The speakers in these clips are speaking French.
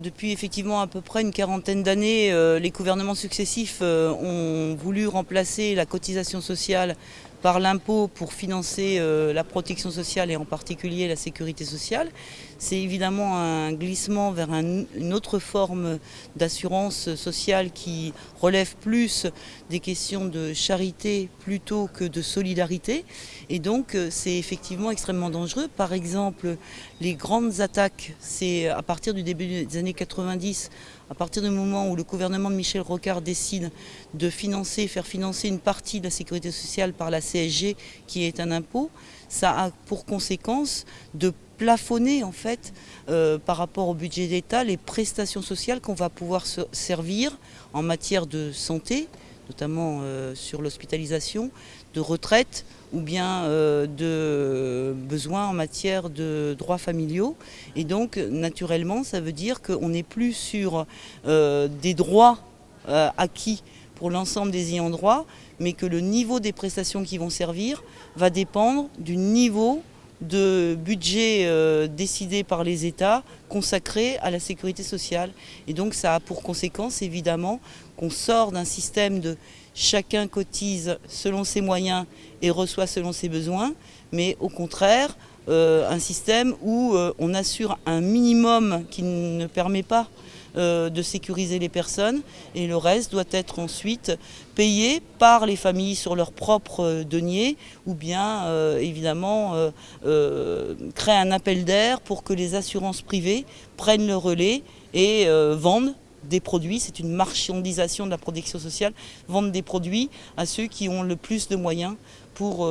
Depuis effectivement à peu près une quarantaine d'années, euh, les gouvernements successifs euh, ont voulu remplacer la cotisation sociale par l'impôt pour financer euh, la protection sociale et en particulier la sécurité sociale. C'est évidemment un glissement vers une autre forme d'assurance sociale qui relève plus des questions de charité plutôt que de solidarité. Et donc c'est effectivement extrêmement dangereux. Par exemple, les grandes attaques, c'est à partir du début des années 90, à partir du moment où le gouvernement de Michel Rocard décide de financer, faire financer une partie de la sécurité sociale par la CSG, qui est un impôt, ça a pour conséquence de plafonner en fait euh, par rapport au budget d'État les prestations sociales qu'on va pouvoir se servir en matière de santé, notamment euh, sur l'hospitalisation, de retraite ou bien euh, de besoins en matière de droits familiaux. Et donc, naturellement, ça veut dire qu'on n'est plus sur des droits acquis pour l'ensemble des ayants droit, mais que le niveau des prestations qui vont servir va dépendre du niveau de budget euh, décidé par les États consacré à la sécurité sociale. Et donc ça a pour conséquence évidemment qu'on sort d'un système de chacun cotise selon ses moyens et reçoit selon ses besoins, mais au contraire euh, un système où euh, on assure un minimum qui ne permet pas de sécuriser les personnes. Et le reste doit être ensuite payé par les familles sur leur propre denier ou bien évidemment créer un appel d'air pour que les assurances privées prennent le relais et vendent des produits, c'est une marchandisation de la protection sociale, vendre des produits à ceux qui ont le plus de moyens pour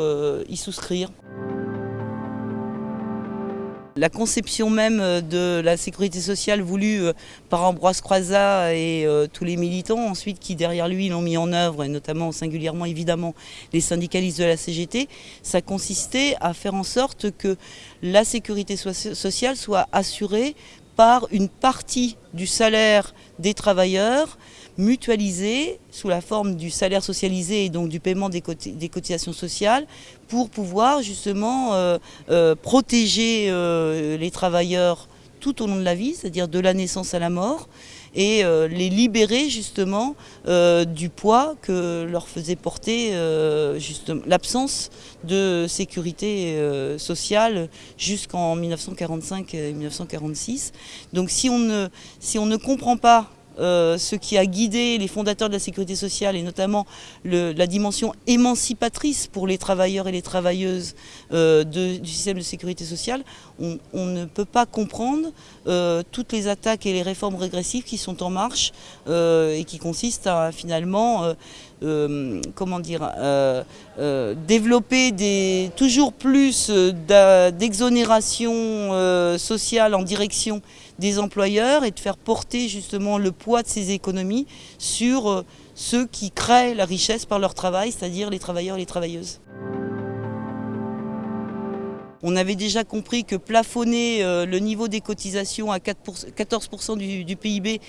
y souscrire. La conception même euh, de la sécurité sociale voulue euh, par Ambroise Croizat et euh, tous les militants ensuite qui derrière lui l'ont mis en œuvre, et notamment singulièrement évidemment les syndicalistes de la CGT, ça consistait à faire en sorte que la sécurité sociale soit assurée par une partie du salaire des travailleurs mutualisé sous la forme du salaire socialisé et donc du paiement des, cotisations sociales pour pouvoir justement euh, euh, protéger euh, les travailleurs tout au long de la vie, c'est-à-dire de la naissance à la mort, et les libérer justement du poids que leur faisait porter l'absence de sécurité sociale jusqu'en 1945 et 1946. Donc si on ne, si on ne comprend pas euh, ce qui a guidé les fondateurs de la sécurité sociale et notamment la dimension émancipatrice pour les travailleurs et les travailleuses euh, du système de sécurité sociale, on, ne peut pas comprendre euh, toutes les attaques et les réformes régressives qui sont en marche et qui consistent à finalement comment dire, développer des, toujours plus d'exonération sociale en direction des employeurs et de faire porter justement le poids de ces économies sur euh, ceux qui créent la richesse par leur travail, c'est-à-dire les travailleurs et les travailleuses. On avait déjà compris que plafonner euh, le niveau des cotisations à 14% du, PIB,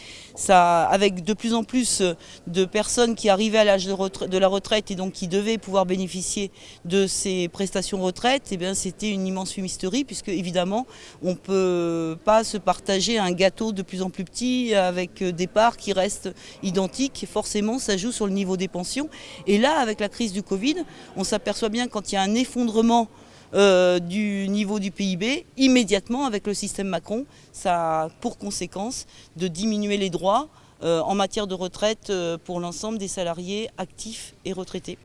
avec de plus en plus euh, de personnes qui arrivaient à l'âge de, la retraite et donc qui devaient pouvoir bénéficier de ces prestations retraite, eh c'était une immense fumisterie puisque évidemment on ne peut pas se partager un gâteau de plus en plus petit avec des parts qui restent identiques. Forcément, ça joue sur le niveau des pensions. Et là, avec la crise du Covid, on s'aperçoit bien quand il y a un effondrement euh, du niveau du PIB, immédiatement avec le système Macron, ça a pour conséquence de diminuer les droits euh, en matière de retraite euh, pour l'ensemble des salariés actifs et retraités.